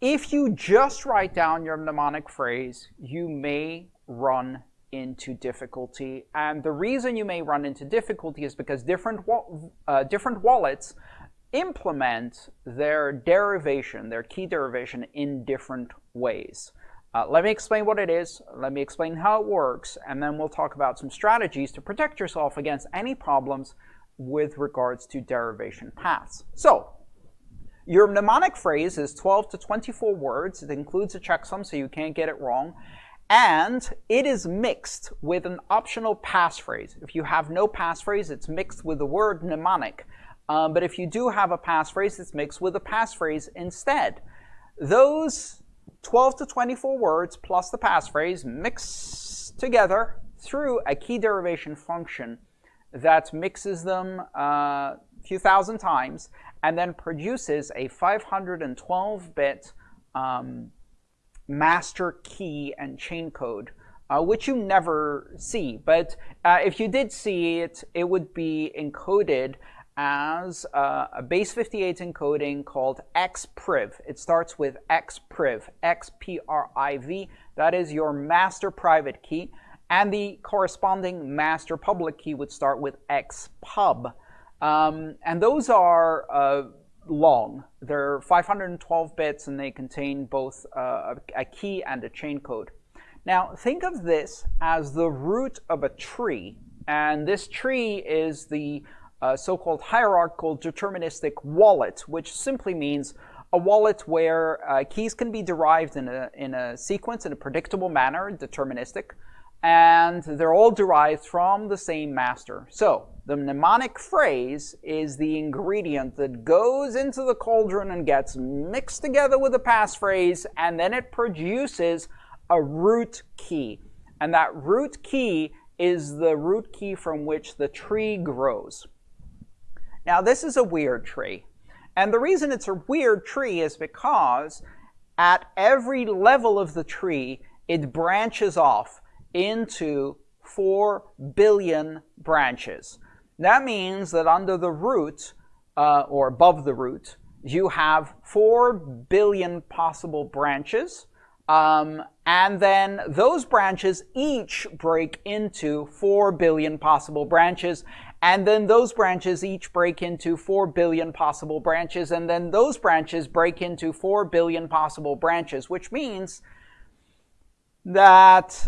if you just write down your mnemonic phrase, you may run into difficulty. And the reason you may run into difficulty is because different, uh, different wallets implement their derivation, their key derivation, in different ways. Uh, let me explain what it is, let me explain how it works, and then we'll talk about some strategies to protect yourself against any problems with regards to derivation paths. So, your mnemonic phrase is 12 to 24 words. It includes a checksum, so you can't get it wrong. And it is mixed with an optional passphrase. If you have no passphrase, it's mixed with the word mnemonic. Um, but if you do have a passphrase, it's mixed with a passphrase instead. Those 12 to 24 words plus the passphrase mix together through a key derivation function that mixes them a uh, few thousand times and then produces a 512-bit um, master key and chain code, uh, which you never see. But uh, if you did see it, it would be encoded as uh, a base 58 encoding called xpriv. It starts with xpriv, X-P-R-I-V. That is your master private key. And the corresponding master public key would start with xpub. Um, and those are uh, long. They're 512 bits and they contain both uh, a key and a chain code. Now, think of this as the root of a tree. And this tree is the uh, so-called hierarchical deterministic wallet, which simply means a wallet where uh, keys can be derived in a, in a sequence in a predictable manner, deterministic, and they're all derived from the same master. So the mnemonic phrase is the ingredient that goes into the cauldron and gets mixed together with the passphrase, and then it produces a root key. And that root key is the root key from which the tree grows. Now this is a weird tree. And the reason it's a weird tree is because at every level of the tree, it branches off into 4 billion branches. That means that under the root, uh, or above the root, you have 4 billion possible branches. Um, and then those branches each break into 4 billion possible branches. And then those branches each break into 4 billion possible branches. And then those branches break into 4 billion possible branches, which means that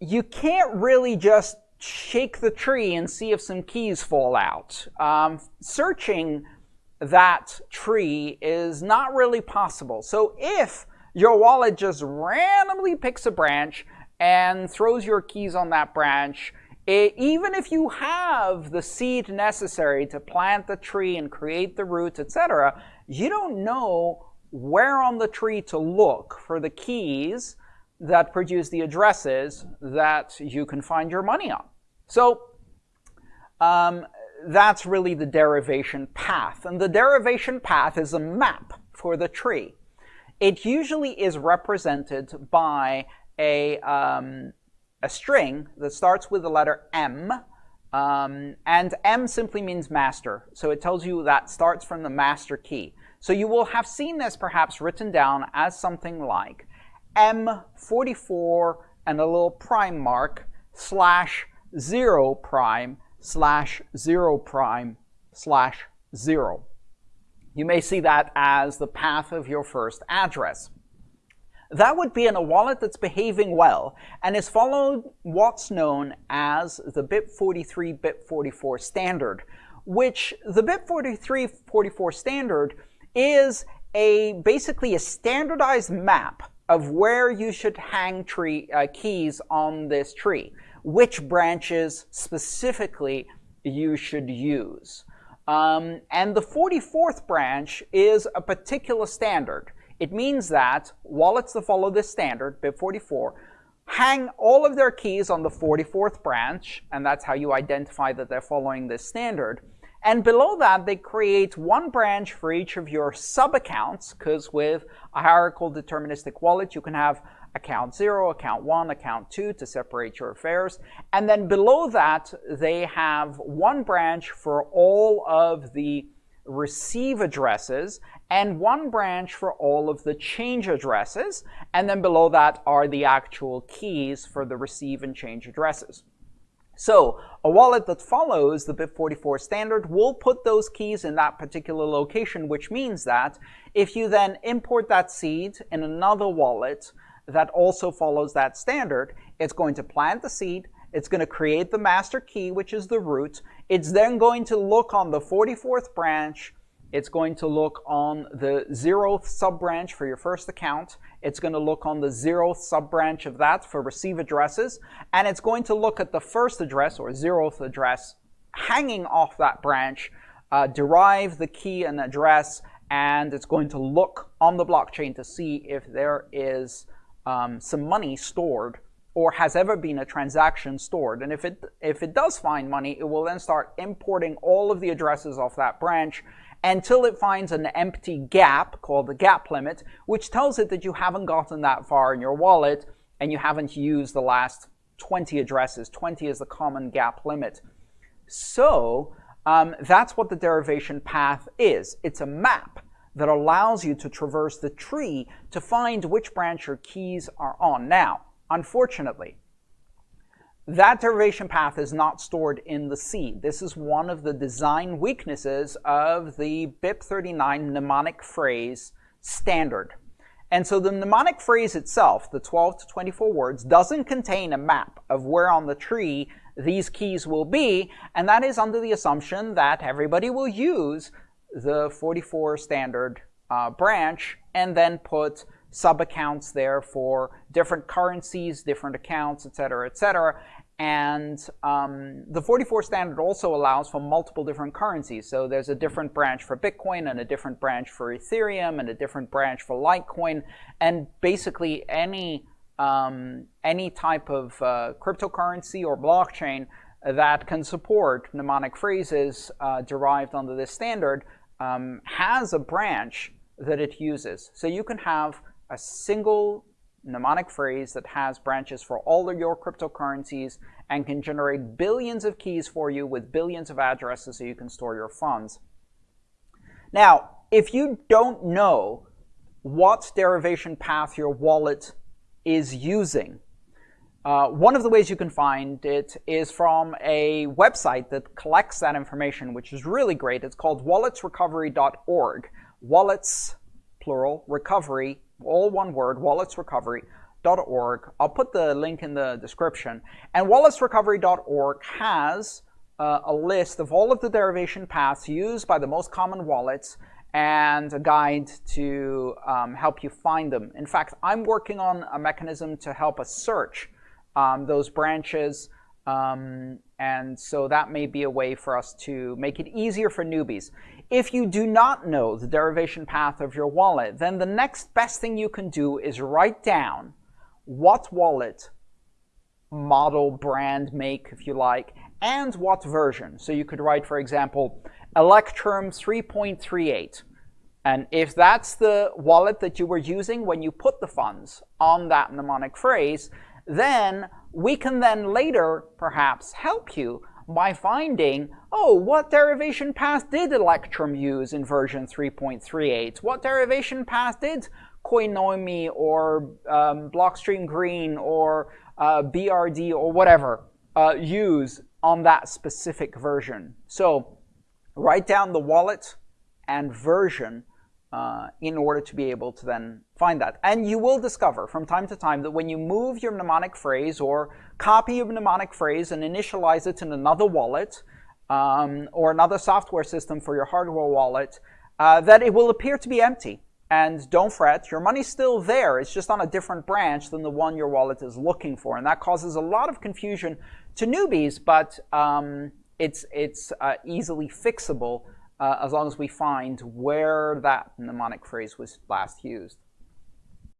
you can't really just shake the tree and see if some keys fall out. Um, searching that tree is not really possible. So if your wallet just randomly picks a branch and throws your keys on that branch, it, even if you have the seed necessary to plant the tree and create the roots, etc., you don't know where on the tree to look for the keys that produce the addresses that you can find your money on. So um, that's really the derivation path. And the derivation path is a map for the tree. It usually is represented by a, um, a string that starts with the letter M, um, and M simply means master. So it tells you that starts from the master key. So you will have seen this perhaps written down as something like M44 and a little prime mark slash 0 prime slash 0 prime slash 0. You may see that as the path of your first address. That would be in a wallet that's behaving well and is following what's known as the BIP43 BIP44 standard, which the BIP43 44 standard is a basically a standardized map of where you should hang tree uh, keys on this tree, which branches specifically you should use. Um, and the 44th branch is a particular standard. It means that wallets that follow this standard, BIP44, hang all of their keys on the 44th branch, and that's how you identify that they're following this standard. And below that, they create one branch for each of your sub-accounts, because with a hierarchical deterministic wallet, you can have account 0, account 1, account 2 to separate your affairs. And then below that, they have one branch for all of the receive addresses and one branch for all of the change addresses. And then below that are the actual keys for the receive and change addresses. So a wallet that follows the BIP44 standard will put those keys in that particular location, which means that if you then import that seed in another wallet that also follows that standard, it's going to plant the seed, it's going to create the master key, which is the root. It's then going to look on the 44th branch it's going to look on the zeroth sub-branch for your first account. It's going to look on the zeroth sub-branch of that for receive addresses. And it's going to look at the first address or zeroth address hanging off that branch, uh, derive the key and address, and it's going to look on the blockchain to see if there is um, some money stored or has ever been a transaction stored. And if it, if it does find money, it will then start importing all of the addresses off that branch until it finds an empty gap called the gap limit, which tells it that you haven't gotten that far in your wallet and you haven't used the last 20 addresses. 20 is the common gap limit. So um, that's what the derivation path is. It's a map that allows you to traverse the tree to find which branch your keys are on. Now, unfortunately, that derivation path is not stored in the seed. This is one of the design weaknesses of the BIP39 mnemonic phrase standard. And so the mnemonic phrase itself, the 12 to 24 words, doesn't contain a map of where on the tree these keys will be, and that is under the assumption that everybody will use the 44 standard uh, branch and then put sub-accounts there for different currencies, different accounts, etc., etc. And um, the 44 standard also allows for multiple different currencies. So there's a different branch for Bitcoin and a different branch for Ethereum and a different branch for Litecoin. And basically any, um, any type of uh, cryptocurrency or blockchain that can support mnemonic phrases uh, derived under this standard um, has a branch that it uses. So you can have a single mnemonic phrase that has branches for all of your cryptocurrencies and can generate billions of keys for you with billions of addresses so you can store your funds. Now, if you don't know what derivation path your wallet is using, uh, one of the ways you can find it is from a website that collects that information, which is really great. It's called walletsrecovery.org. Wallets, plural, recovery all one word, walletsrecovery.org. I'll put the link in the description. And walletsrecovery.org has uh, a list of all of the derivation paths used by the most common wallets and a guide to um, help you find them. In fact, I'm working on a mechanism to help us search um, those branches. Um, and so that may be a way for us to make it easier for newbies. If you do not know the derivation path of your wallet, then the next best thing you can do is write down what wallet, model, brand, make, if you like, and what version. So you could write, for example, Electrum 3.38. And if that's the wallet that you were using when you put the funds on that mnemonic phrase, then we can then later perhaps help you by finding, oh, what derivation path did Electrum use in version 3.38? What derivation path did Coinomi or um, Blockstream Green or uh, BRD or whatever uh, use on that specific version? So write down the wallet and version uh, in order to be able to then find that. And you will discover from time to time that when you move your mnemonic phrase or copy your mnemonic phrase and initialize it in another wallet um, or another software system for your hardware wallet, uh, that it will appear to be empty. And don't fret, your money's still there. It's just on a different branch than the one your wallet is looking for. And that causes a lot of confusion to newbies, but um, it's, it's uh, easily fixable uh, as long as we find where that mnemonic phrase was last used.